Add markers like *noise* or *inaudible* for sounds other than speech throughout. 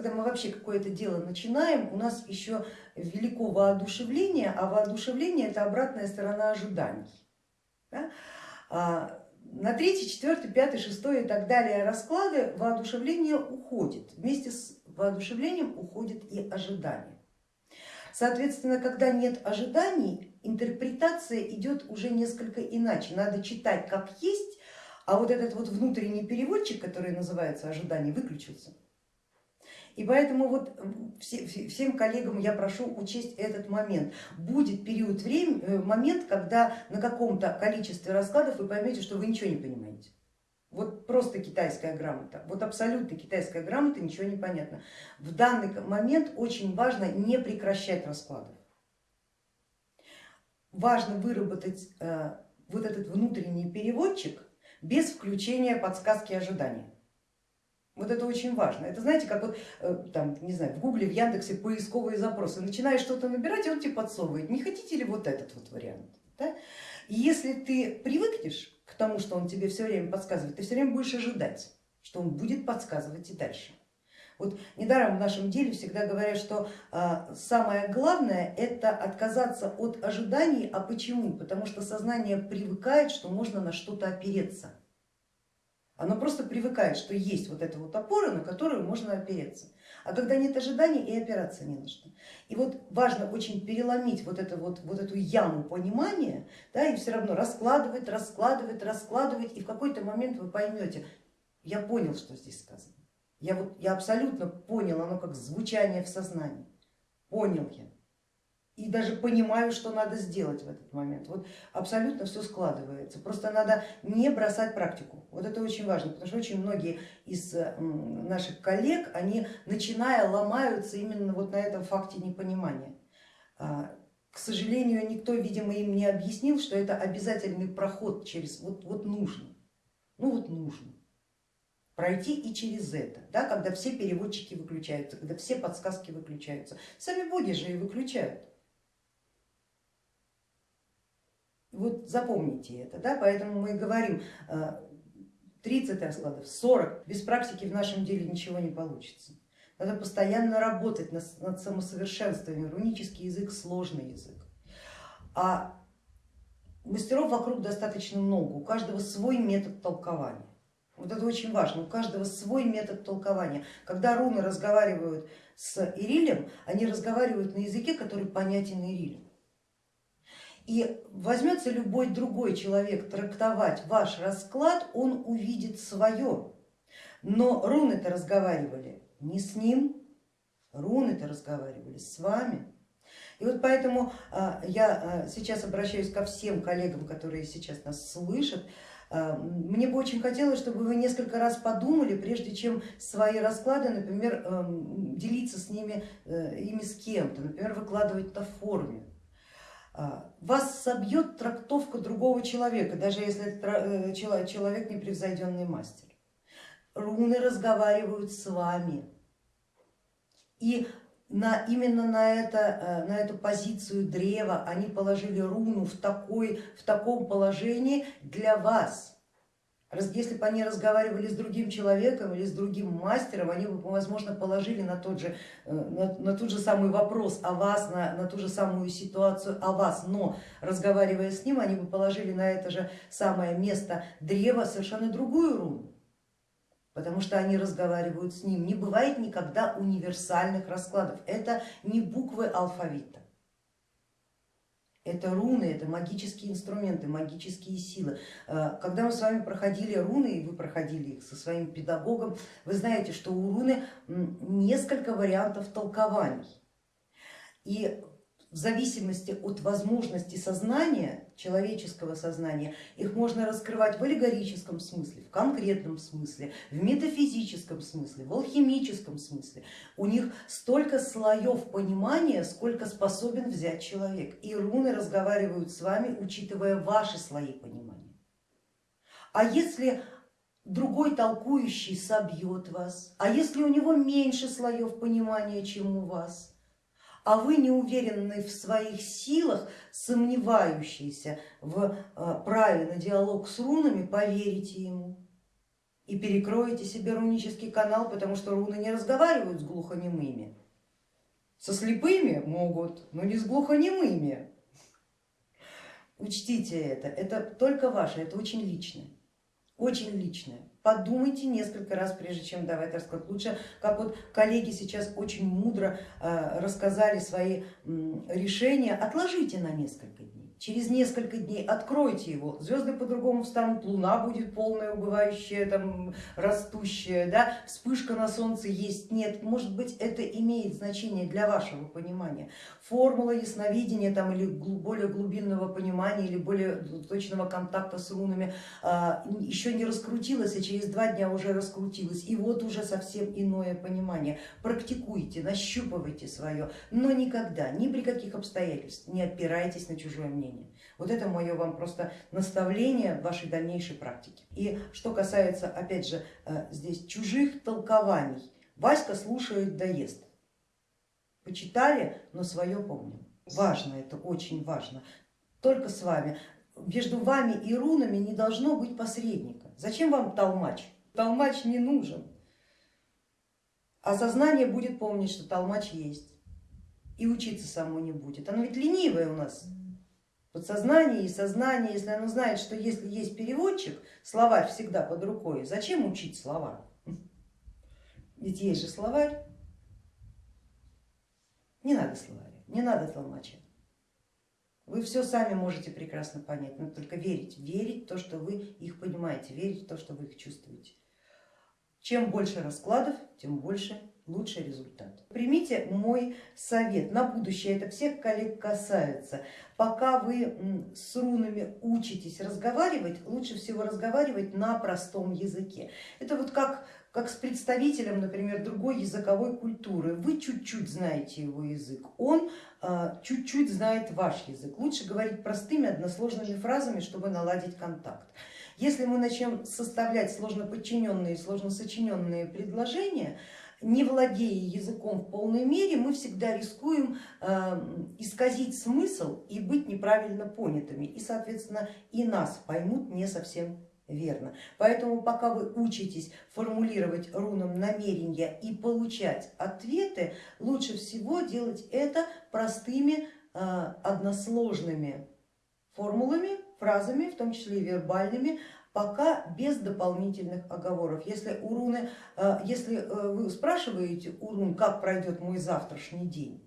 когда мы вообще какое-то дело начинаем, у нас еще велико воодушевление, а воодушевление это обратная сторона ожиданий. Да? А на третий, четвертый, пятый, шестой и так далее расклады воодушевление уходит. Вместе с воодушевлением уходит и ожидание. Соответственно, когда нет ожиданий, интерпретация идет уже несколько иначе. Надо читать как есть, а вот этот вот внутренний переводчик, который называется ожидание, выключился. И поэтому вот всем коллегам я прошу учесть этот момент. Будет период времени, э, момент, когда на каком-то количестве раскладов вы поймете, что вы ничего не понимаете. Вот просто китайская грамота, вот абсолютно китайская грамота, ничего не понятно. В данный момент очень важно не прекращать раскладов. Важно выработать э, вот этот внутренний переводчик без включения подсказки ожидания. Вот это очень важно. Это знаете, как вот э, там, не знаю, в Гугле, в Яндексе поисковые запросы. Начинаешь что-то набирать, и он тебе подсовывает, не хотите ли вот этот вот вариант. Да? И если ты привыкнешь к тому, что он тебе все время подсказывает, ты все время будешь ожидать, что он будет подсказывать и дальше. Вот недаром в нашем деле всегда говорят, что а, самое главное это отказаться от ожиданий. А почему? Потому что сознание привыкает, что можно на что-то опереться. Оно просто привыкает, что есть вот эта вот опора, на которую можно опереться. А когда нет ожиданий, и опираться не что. И вот важно очень переломить вот, это вот, вот эту яму понимания, да, и все равно раскладывать, раскладывать, раскладывать, и в какой-то момент вы поймете, я понял, что здесь сказано. Я, вот, я абсолютно понял, оно как звучание в сознании. Понял я и даже понимаю, что надо сделать в этот момент. Вот абсолютно все складывается. Просто надо не бросать практику. Вот это очень важно, потому что очень многие из наших коллег, они начиная ломаются именно вот на этом факте непонимания. А, к сожалению, никто, видимо, им не объяснил, что это обязательный проход через, вот, вот нужно, ну вот нужно пройти и через это, да, когда все переводчики выключаются, когда все подсказки выключаются. Сами боги же и выключают. Вот запомните это, да, поэтому мы говорим 30 э, раскладов, 40, без практики в нашем деле ничего не получится. Надо постоянно работать над, самосовершенствованием, рунический язык сложный язык. А мастеров вокруг достаточно много, у каждого свой метод толкования. Вот это очень важно, у каждого свой метод толкования. Когда руны разговаривают с Ирилем, они разговаривают на языке, который понятен Ирилю. И возьмется любой другой человек трактовать ваш расклад, он увидит свое. Но руны-то разговаривали не с ним, руны-то разговаривали с вами. И вот поэтому а, я а, сейчас обращаюсь ко всем коллегам, которые сейчас нас слышат. А, мне бы очень хотелось, чтобы вы несколько раз подумали, прежде чем свои расклады, например, делиться с ними, э, ими с кем-то, например, выкладывать на форуме. А, вас собьет трактовка другого человека, даже если это э, человек непревзойденный мастер. Руны разговаривают с вами. И на, именно на, это, э, на эту позицию древа они положили руну в, такой, в таком положении для вас. Если бы они разговаривали с другим человеком или с другим мастером, они бы, возможно, положили на тот же, э, на, на тот же самый вопрос о вас, на, на ту же самую ситуацию о вас, но разговаривая с ним, они бы положили на это же самое место древа совершенно другую руну, потому что они разговаривают с ним. Не бывает никогда универсальных раскладов, это не буквы алфавита. Это руны, это магические инструменты, магические силы. Э, когда мы с вами проходили руны, и вы проходили их со своим педагогом, вы знаете, что у руны несколько вариантов толкований. И в зависимости от возможности сознания, человеческого сознания, их можно раскрывать в аллегорическом смысле, в конкретном смысле, в метафизическом смысле, в алхимическом смысле. У них столько слоев понимания, сколько способен взять человек. И руны разговаривают с вами, учитывая ваши слои понимания. А если другой толкующий собьет вас, а если у него меньше слоев понимания, чем у вас, а вы не уверенный в своих силах, сомневающийся в э, праве на диалог с рунами, поверите ему. и перекроете себе рунический канал, потому что руны не разговаривают с глухонемыми. Со слепыми могут, но не с глухонемыми. Учтите это, это только ваше, это очень личное, очень личное. Подумайте несколько раз, прежде чем давать расклад. Лучше, как вот коллеги сейчас очень мудро э, рассказали свои решения, отложите на несколько дней через несколько дней откройте его, звезды по-другому встанут, луна будет полная, убывающая, там, растущая, да? вспышка на солнце есть, нет, может быть это имеет значение для вашего понимания. Формула ясновидения там, или более глубинного понимания или более точного контакта с рунами а, еще не раскрутилась, а через два дня уже раскрутилась, и вот уже совсем иное понимание. Практикуйте, нащупывайте свое, но никогда, ни при каких обстоятельствах не опирайтесь на чужое мнение мнение. Вот это мое вам просто наставление в вашей дальнейшей практике. И что касается, опять же, э, здесь чужих толкований, Васька слушает, доест. Почитали, но свое помним. Важно это, очень важно. Только с вами. Между вами и рунами не должно быть посредника. Зачем вам толмач? Толмач не нужен. А сознание будет помнить, что толмач есть. И учиться само не будет. Оно ведь ленивое у нас подсознание и сознание, если оно знает, что если есть переводчик, словарь всегда под рукой, зачем учить слова? Ведь есть же словарь. Не надо словаря, не надо толмача. Вы все сами можете прекрасно понять, но только верить, верить в то, что вы их понимаете, верить в то, что вы их чувствуете. Чем больше раскладов, тем больше лучший результат. Примите мой совет на будущее, это всех коллег касается. Пока вы с рунами учитесь разговаривать, лучше всего разговаривать на простом языке. Это вот как, как с представителем, например, другой языковой культуры. Вы чуть-чуть знаете его язык, он а, чуть-чуть знает ваш язык. Лучше говорить простыми односложными фразами, чтобы наладить контакт. Если мы начнем составлять сложно подчиненные, сложно сочиненные предложения, не владея языком в полной мере, мы всегда рискуем эм, исказить смысл и быть неправильно понятыми. И, соответственно, и нас поймут не совсем верно. Поэтому пока вы учитесь формулировать рунам намерения и получать ответы, лучше всего делать это простыми э, односложными формулами, фразами, в том числе и вербальными, пока без дополнительных оговоров. Если, у руны, э, если э, вы спрашиваете у рун, как пройдет мой завтрашний день,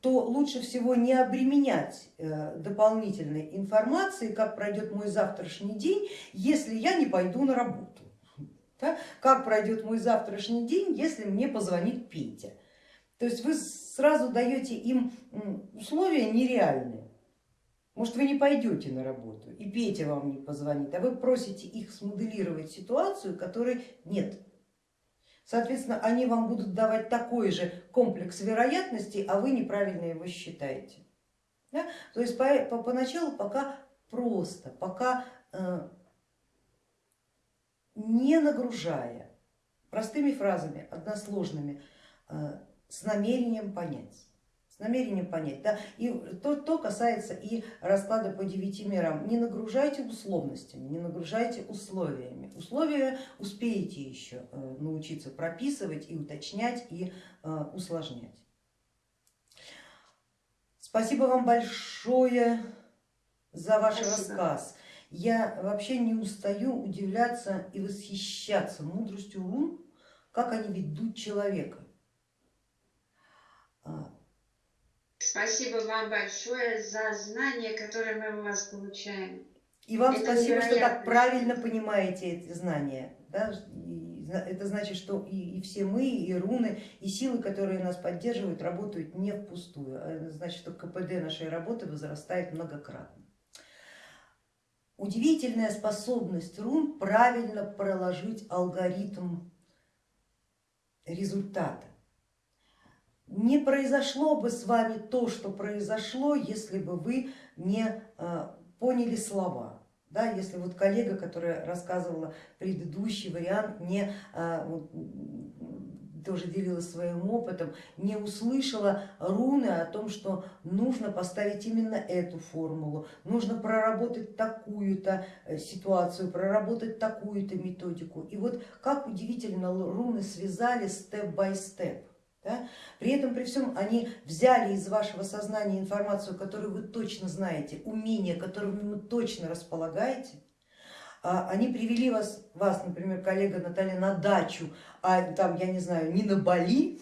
то лучше всего не обременять э, дополнительной информацией, как пройдет мой завтрашний день, если я не пойду на работу. Как пройдет мой завтрашний день, если мне позвонит Петя. То есть вы сразу даете им условия нереальные. Может, вы не пойдете на работу и Петя вам не позвонит, а вы просите их смоделировать ситуацию, которой нет. Соответственно, они вам будут давать такой же комплекс вероятностей, а вы неправильно его считаете. Да? То есть по, по, поначалу пока просто, пока э, не нагружая, простыми фразами, односложными, э, с намерением понять намерением понять. Да? И то, то касается и расклада по девяти мирам. Не нагружайте условностями, не нагружайте условиями. Условия успеете еще э, научиться прописывать и уточнять и э, усложнять. Спасибо вам большое за ваш Спасибо. рассказ. Я вообще не устаю удивляться и восхищаться мудростью рун, как они ведут человека. Спасибо вам большое за знания, которые мы у вас получаем. И вам это спасибо, что так правильно понимаете эти знания. Да? Это значит, что и, и все мы, и руны, и силы, которые нас поддерживают, работают не впустую. А это значит, что КПД нашей работы возрастает многократно. Удивительная способность рун правильно проложить алгоритм результата не произошло бы с вами то, что произошло, если бы вы не э, поняли слова. Да, если вот коллега, которая рассказывала предыдущий вариант, не э, тоже делилась своим опытом, не услышала руны о том, что нужно поставить именно эту формулу, нужно проработать такую-то э, ситуацию, проработать такую-то методику. И вот как удивительно руны связали степ-бай-степ. Да? При этом, при всем, они взяли из вашего сознания информацию, которую вы точно знаете, умения, которыми вы точно располагаете, а, они привели вас, вас, например, коллега Наталья, на дачу, а там, я не знаю, не на Бали,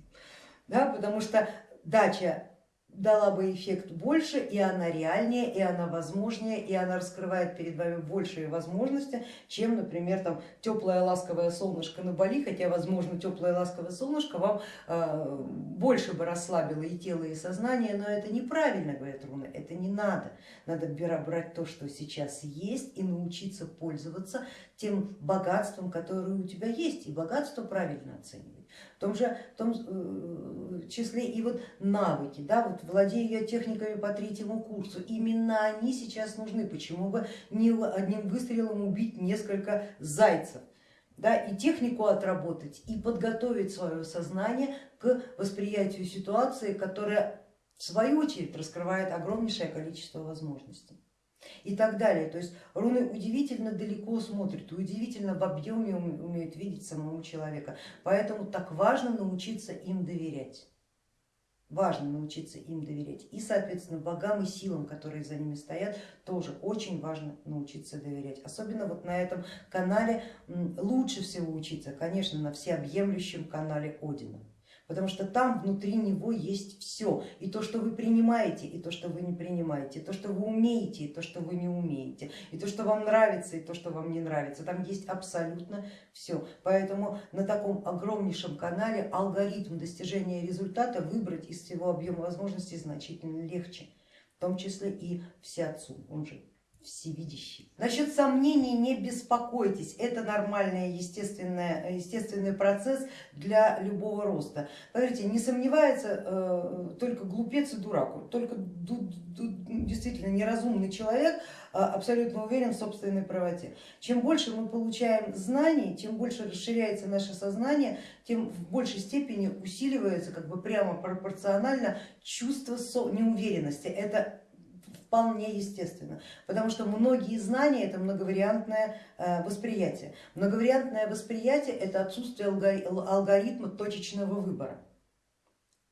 *laughs* да, потому что дача дала бы эффект больше, и она реальнее, и она возможнее, и она раскрывает перед вами большие возможности, чем, например, там теплое ласковое солнышко на Бали, хотя, возможно, теплое ласковое солнышко вам э, больше бы расслабило и тело, и сознание, но это неправильно, говорят руны, это не надо. Надо брать то, что сейчас есть, и научиться пользоваться тем богатством, которое у тебя есть, и богатство правильно оценивать в том же в том э, числе и вот навыки, да, вот владею я техниками по третьему курсу, именно они сейчас нужны, почему бы не одним выстрелом убить несколько зайцев, да, и технику отработать, и подготовить свое сознание к восприятию ситуации, которая в свою очередь раскрывает огромнейшее количество возможностей и так далее. То есть руны удивительно далеко смотрят, удивительно в объеме умеют видеть самого человека. Поэтому так важно научиться им доверять. Важно научиться им доверять. И, соответственно, богам и силам, которые за ними стоят, тоже очень важно научиться доверять. Особенно вот на этом канале лучше всего учиться, конечно, на всеобъемлющем канале Одина потому что там внутри него есть все, и то, что вы принимаете, и то, что вы не принимаете, и то, что вы умеете, и то, что вы не умеете, и то, что вам нравится, и то, что вам не нравится, там есть абсолютно все. Поэтому на таком огромнейшем канале алгоритм достижения результата выбрать из всего объема возможностей значительно легче, в том числе и всеотцу, он же всевидящий. Насчет сомнений не беспокойтесь, это нормальный естественный, естественный процесс для любого роста. Смотрите, не сомневается э, только глупец и дурак, только действительно неразумный человек э, абсолютно уверен в собственной правоте. Чем больше мы получаем знаний, чем больше расширяется наше сознание, тем в большей степени усиливается как бы прямо пропорционально чувство неуверенности. Это вполне естественно, потому что многие знания это многовариантное э, восприятие. Многовариантное восприятие это отсутствие алгоритма точечного выбора.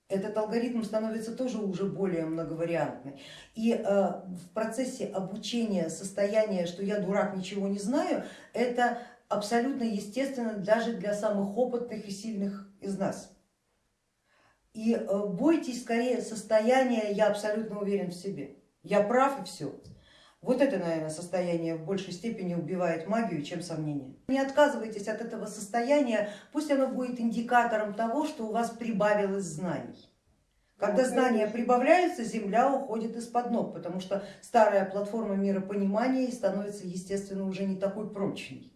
Этот алгоритм становится тоже уже более многовариантный. И э, в процессе обучения состояния, что я дурак, ничего не знаю, это абсолютно естественно даже для самых опытных и сильных из нас. И э, бойтесь скорее состояния, я абсолютно уверен в себе я прав и все. Вот это, наверное, состояние в большей степени убивает магию, чем сомнение. Не отказывайтесь от этого состояния, пусть оно будет индикатором того, что у вас прибавилось знаний. Когда знания прибавляются, земля уходит из-под ног, потому что старая платформа миропонимания становится, естественно, уже не такой прочной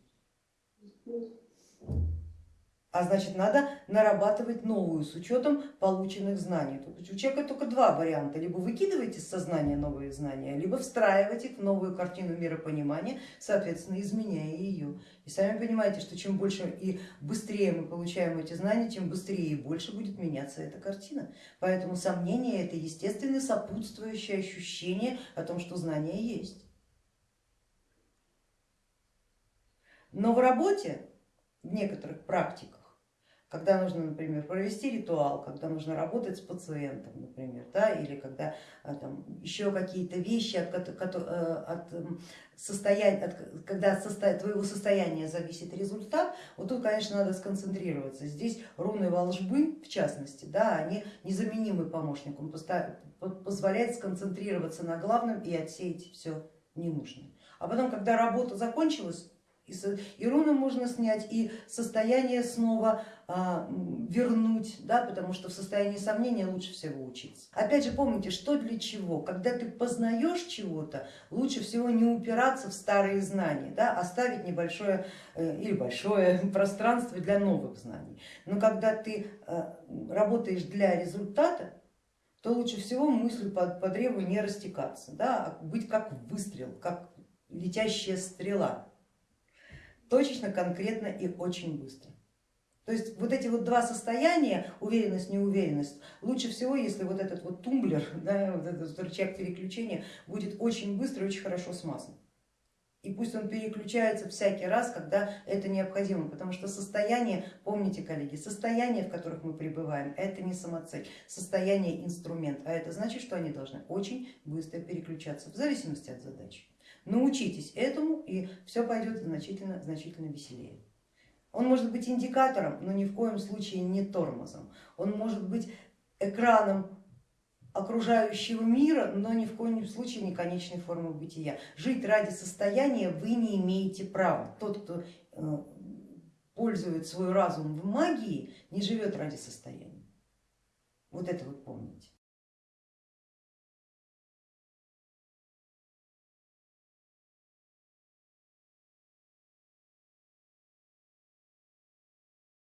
а значит надо нарабатывать новую с учетом полученных знаний. У человека только два варианта, либо выкидывать из сознания новые знания, либо встраивать их в новую картину миропонимания, соответственно изменяя ее. И сами понимаете, что чем больше и быстрее мы получаем эти знания, тем быстрее и больше будет меняться эта картина. Поэтому сомнение это естественное сопутствующее ощущение о том, что знания есть. Но в работе, некоторых практиках, когда нужно, например, провести ритуал, когда нужно работать с пациентом, например, да, или когда а, там, еще какие-то вещи, от, от, э, от состояния, от, когда от состо, твоего состояния зависит результат, вот тут, конечно, надо сконцентрироваться. Здесь руны волжбы, в частности, да, они незаменимый помощник, он позволяет сконцентрироваться на главном и отсеять все ненужное. А потом, когда работа закончилась, и руны можно снять, и состояние снова а, вернуть, да, потому что в состоянии сомнения лучше всего учиться. Опять же помните, что для чего, когда ты познаешь чего-то, лучше всего не упираться в старые знания, да, оставить небольшое э, или большое *laughs* пространство для новых знаний. Но когда ты э, работаешь для результата, то лучше всего мыслью по, по древу не растекаться, да, а быть как выстрел, как летящая стрела точечно, конкретно и очень быстро. То есть вот эти вот два состояния, уверенность, неуверенность, лучше всего, если вот этот вот тумблер, *laughs* да, вот этот рычаг переключения будет очень быстро и очень хорошо смазан. И пусть он переключается всякий раз, когда это необходимо, потому что состояние, помните, коллеги, состояние, в которых мы пребываем, это не самоцель, состояние инструмент, а это значит, что они должны очень быстро переключаться в зависимости от задачи. Научитесь этому и все пойдет значительно, значительно веселее. Он может быть индикатором, но ни в коем случае не тормозом. Он может быть экраном окружающего мира, но ни в коем случае не конечной формы бытия. Жить ради состояния вы не имеете права. Тот, кто э, пользует свой разум в магии, не живет ради состояния. Вот это вот помните.